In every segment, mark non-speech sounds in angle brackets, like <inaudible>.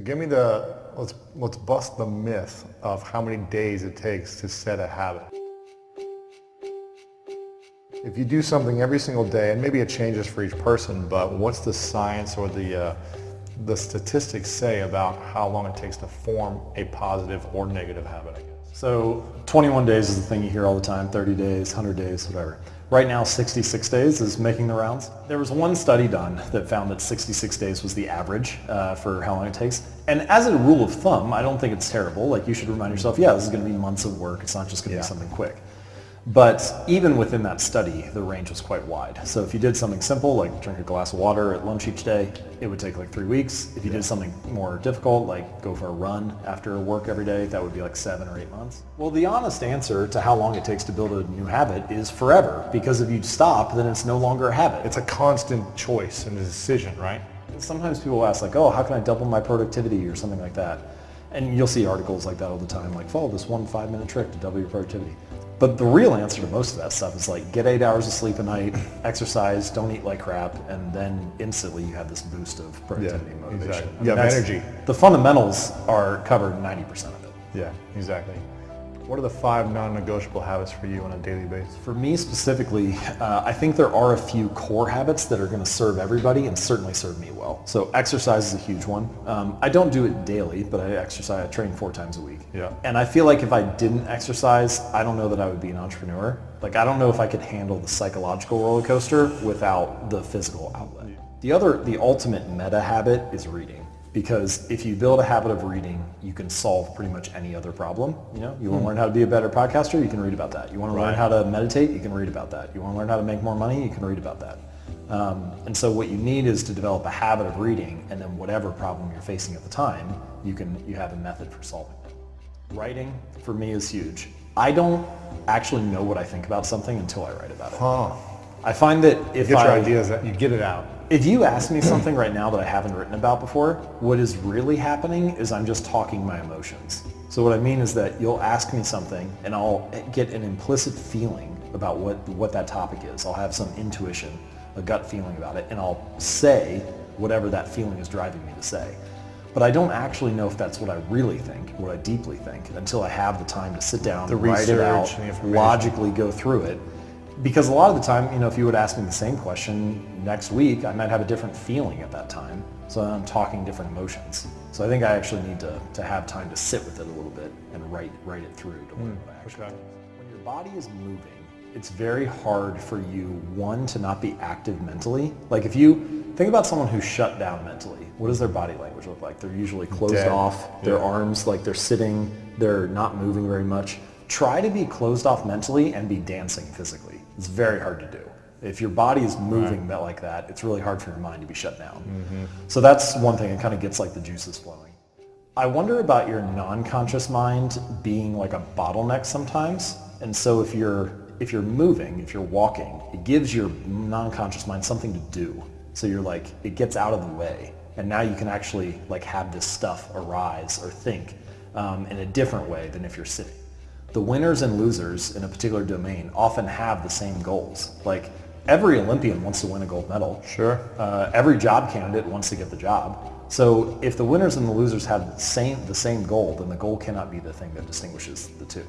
So give me the, let's, let's bust the myth of how many days it takes to set a habit. If you do something every single day, and maybe it changes for each person, but what's the science or the, uh, the statistics say about how long it takes to form a positive or negative habit, I guess? So 21 days is the thing you hear all the time, 30 days, 100 days, whatever. Right now, 66 days is making the rounds. There was one study done that found that 66 days was the average uh, for how long it takes. And as a rule of thumb, I don't think it's terrible. Like you should remind yourself, yeah, this is going to be months of work. It's not just going to Yeah. be something quick. But even within that study, the range was quite wide. So if you did something simple, like drink a glass of water at lunch each day, it would take like three weeks. If you did something more difficult, like go for a run after work every day, that would be like seven or eight months. Well, the honest answer to how long it takes to build a new habit is forever. Because if you stop, then it's no longer a habit. It's a constant choice and a decision, right? Sometimes people ask like, oh, how can I double my productivity or something like that? And you'll see articles like that all the time, like follow this one five minute trick to double your productivity. But the real answer to most of that stuff is like get eight hours of sleep a night, exercise, don't eat like crap, and then instantly you have this boost of productivity and motivation. exactly. I mean, You have energy. The fundamentals are covered 90% of it. Yeah, exactly. What are the five non-negotiable habits for you on a daily basis? For me specifically, uh, I think there are a few core habits that are going to serve everybody and certainly serve me well. So exercise is a huge one. Um, I don't do it daily, but I exercise, I train four times a week. Yeah. And I feel like if I didn't exercise, I don't know that I would be an entrepreneur. Like I don't know if I could handle the psychological roller coaster without the physical outlet. The other, the ultimate meta habit is reading. Because if you build a habit of reading, you can solve pretty much any other problem. You know, you want to learn how to be a better podcaster, you can read about that. You want to learn how to meditate, you can read about that. You want to learn how to make more money, you can read about that. Um, and so what you need is to develop a habit of reading, and then whatever problem you're facing at the time, you can you have a method for solving it. Writing for me is huge. I don't actually know what I think about something until I write about it. Huh. I find that if you Get I your ideas, you get it out. If you ask me something right now that I haven't written about before, what is really happening is I'm just talking my emotions. So what I mean is that you'll ask me something and I'll get an implicit feeling about what, what that topic is. I'll have some intuition, a gut feeling about it, and I'll say whatever that feeling is driving me to say. But I don't actually know if that's what I really think, what I deeply think, until I have the time to sit down, The write it out, and logically go through it. Because a lot of the time, you know, if you would ask me the same question next week, I might have a different feeling at that time. So I'm talking different emotions. So I think I actually need to, to have time to sit with it a little bit and write, write it through to learn hmm, what I actually okay. When your body is moving, it's very hard for you, one, to not be active mentally. Like if you think about someone who's shut down mentally, what does their body language look like? They're usually closed Dead. off, their Yeah. arms like they're sitting, they're not moving very much. Try to be closed off mentally and be dancing physically. It's very hard to do. If your body is moving that like that, it's really hard for your mind to be shut down. So that's one thing. It kind of gets like the juices flowing. I wonder about your non-conscious mind being like a bottleneck sometimes. And so if you're if you're moving, if you're walking, it gives your non-conscious mind something to do. So you're like it gets out of the way, and now you can actually like have this stuff arise or think um, in a different way than if you're sitting. The winners and losers in a particular domain often have the same goals. Like every Olympian wants to win a gold medal. Sure. Uh, every job candidate wants to get the job. So if the winners and the losers have the same, the same goal, then the goal cannot be the thing that distinguishes the two.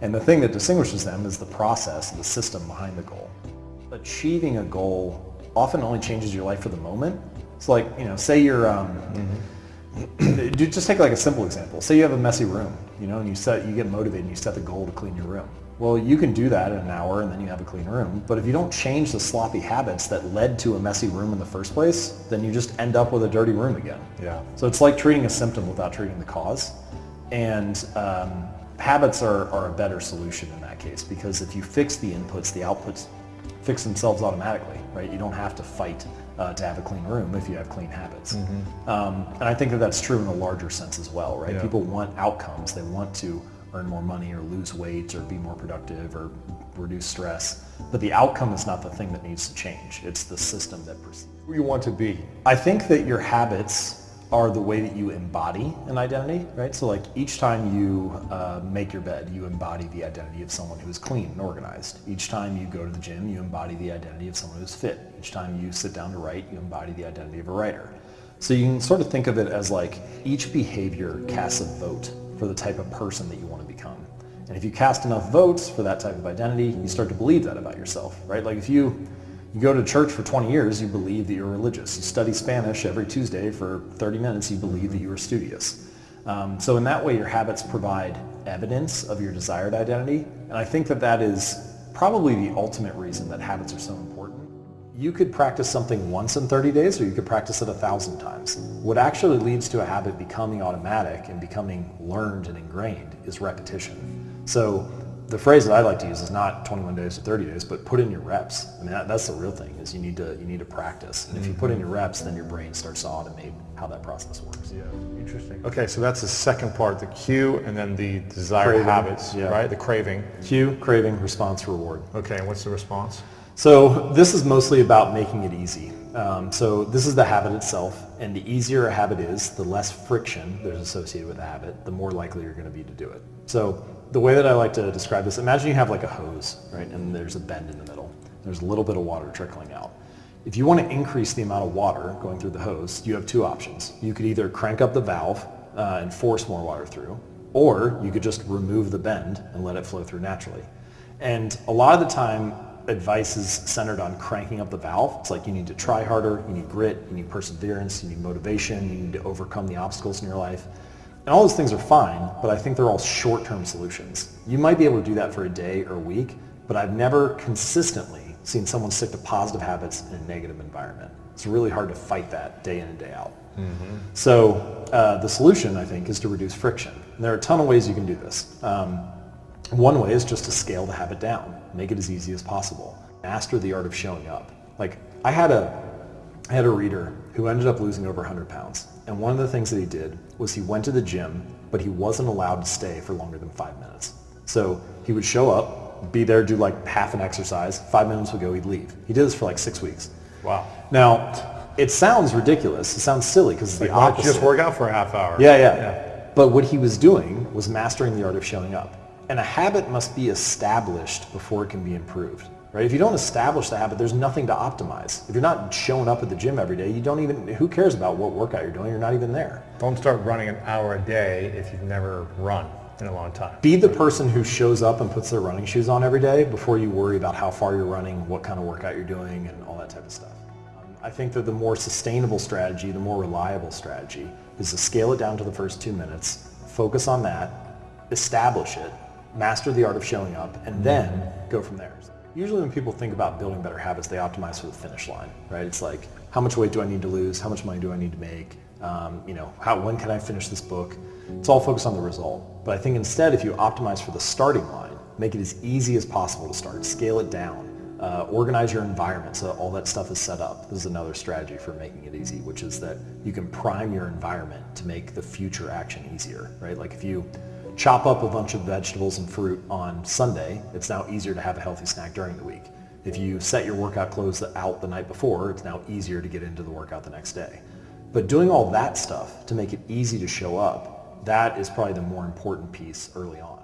And the thing that distinguishes them is the process, the system behind the goal. Achieving a goal often only changes your life for the moment. It's like, you know, say you're, um, <clears throat> do- just take like a simple example. Say you have a messy room, you know, and you set, you get motivated and you set the goal to clean your room. Well, you can do that in an hour and then you have a clean room. But if you don't change the sloppy habits that led to a messy room in the first place, then you just end up with a dirty room again. Yeah. So it's like treating a symptom without treating the cause. And um, habits are, are a better solution in that case because if you fix the inputs, the outputs fix themselves automatically, right? You don't have to fight uh, to have a clean room if you have clean habits. Um, and I think that that's true in a larger sense as well, right? Yeah. People want outcomes. They want to earn more money or lose weight or be more productive or reduce stress. But the outcome is not the thing that needs to change. It's the system that proceeds. Who you want to be. I think that your habits are the way that you embody an identity, right? So like each time you uh, make your bed, you embody the identity of someone who is clean and organized. Each time you go to the gym, you embody the identity of someone who's fit. Each time you sit down to write, you embody the identity of a writer. So you can sort of think of it as like each behavior casts a vote for the type of person that you want to become. And if you cast enough votes for that type of identity, you start to believe that about yourself, right? Like if you, you go to church for 20 years, you believe that you're religious. You study Spanish every Tuesday for 30 minutes, you believe that you are studious. Um, so in that way, your habits provide evidence of your desired identity. And I think that that is probably the ultimate reason that habits are so important. You could practice something once in 30 days or you could practice it a thousand times. What actually leads to a habit becoming automatic and becoming learned and ingrained is repetition. So the phrase that I like to use is not 21 days or 30 days, but put in your reps. I mean, that, that's the real thing is you need to you need to practice. And if you put in your reps, then your brain starts to automate how that process works. Yeah, interesting. Okay, so that's the second part, the cue, and then the desired Craving, habits, yeah. right? The craving. Cue, craving, response, reward. Okay, and what's the response? So this is mostly about making it easy. Um, so this is the habit itself, and the easier a habit is, the less friction there's associated with the habit, the more likely you're going to be to do it. So the way that I like to describe this, imagine you have like a hose, right, and there's a bend in the middle. There's a little bit of water trickling out. If you want to increase the amount of water going through the hose, you have two options. You could either crank up the valve uh, and force more water through, or you could just remove the bend and let it flow through naturally. And a lot of the time, advice is centered on cranking up the valve. It's like you need to try harder, you need grit, you need perseverance, you need motivation, you need to overcome the obstacles in your life. And all those things are fine, but I think they're all short-term solutions. You might be able to do that for a day or a week, but I've never consistently seen someone stick to positive habits in a negative environment. It's really hard to fight that day in and day out. So uh, the solution, I think, is to reduce friction. And there are a ton of ways you can do this. Um, one way is just to scale the habit down, make it as easy as possible. Master the art of showing up. Like I had a, I had a reader who ended up losing over 100 pounds. And one of the things that he did was he went to the gym, but he wasn't allowed to stay for longer than five minutes. So he would show up, be there, do like half an exercise, five minutes would go, he'd leave. He did this for like six weeks. Wow. Now, it sounds ridiculous. It sounds silly because it's the don't you opposite. just work out for a half hour? Yeah, Yeah, yeah, But what he was doing was mastering the art of showing up. And a habit must be established before it can be improved. Right? If you don't establish the habit, there's nothing to optimize. If you're not showing up at the gym every day, you don't even, who cares about what workout you're doing? You're not even there. Don't start running an hour a day if you've never run in a long time. Be the person who shows up and puts their running shoes on every day before you worry about how far you're running, what kind of workout you're doing, and all that type of stuff. I think that the more sustainable strategy, the more reliable strategy, is to scale it down to the first two minutes, focus on that, establish it, master the art of showing up, and then go from there. Usually when people think about building better habits, they optimize for the finish line, right? It's like, how much weight do I need to lose? How much money do I need to make? Um, you know, how, when can I finish this book? It's all focused on the result. But I think instead, if you optimize for the starting line, make it as easy as possible to start, scale it down, uh, organize your environment so that all that stuff is set up. This is another strategy for making it easy, which is that you can prime your environment to make the future action easier, right? Like if you chop up a bunch of vegetables and fruit on Sunday, it's now easier to have a healthy snack during the week. If you set your workout clothes out the night before, it's now easier to get into the workout the next day. But doing all that stuff to make it easy to show up, that is probably the more important piece early on.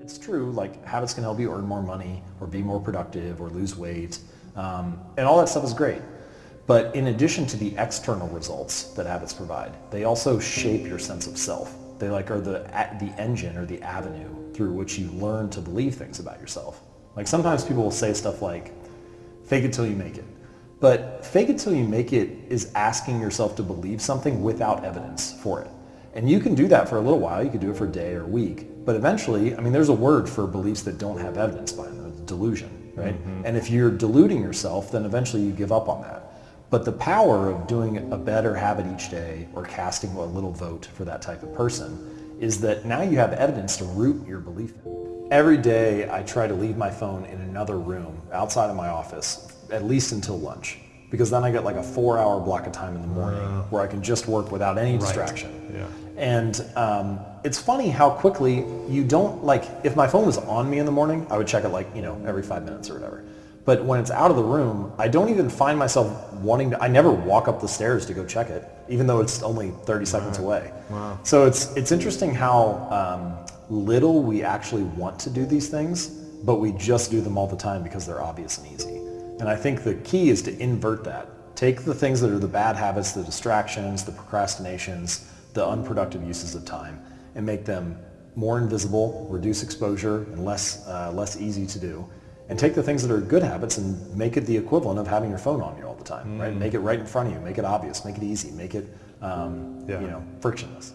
It's true, like habits can help you earn more money or be more productive or lose weight, um, and all that stuff is great. But in addition to the external results that habits provide, they also shape your sense of self. They like are the the engine or the avenue through which you learn to believe things about yourself. Like sometimes people will say stuff like, "Fake it till you make it," but fake it till you make it is asking yourself to believe something without evidence for it. And you can do that for a little while. You could do it for a day or a week. But eventually, I mean, there's a word for beliefs that don't have evidence behind them. Delusion, right? Mm-hmm. And if you're deluding yourself, then eventually you give up on that. But the power of doing a better habit each day or casting a little vote for that type of person is that now you have evidence to root your belief in. Every day I try to leave my phone in another room outside of my office, at least until lunch. Because then I get like a four hour block of time in the morning where I can just work without any distraction. Yeah. And um, it's funny how quickly you don't like, if my phone was on me in the morning, I would check it like, you know, every five minutes or whatever. But when it's out of the room, I don't even find myself wanting to, I never walk up the stairs to go check it, even though it's only 30 seconds away. Wow. So it's, it's interesting how um, little we actually want to do these things, but we just do them all the time because they're obvious and easy. And I think the key is to invert that. Take the things that are the bad habits, the distractions, the procrastinations, the unproductive uses of time, and make them more invisible, reduce exposure, and less, uh, less easy to do. And take the things that are good habits and make it the equivalent of having your phone on you all the time, right? Make it right in front of you, make it obvious, make it easy, make it um, Yeah. you know, frictionless.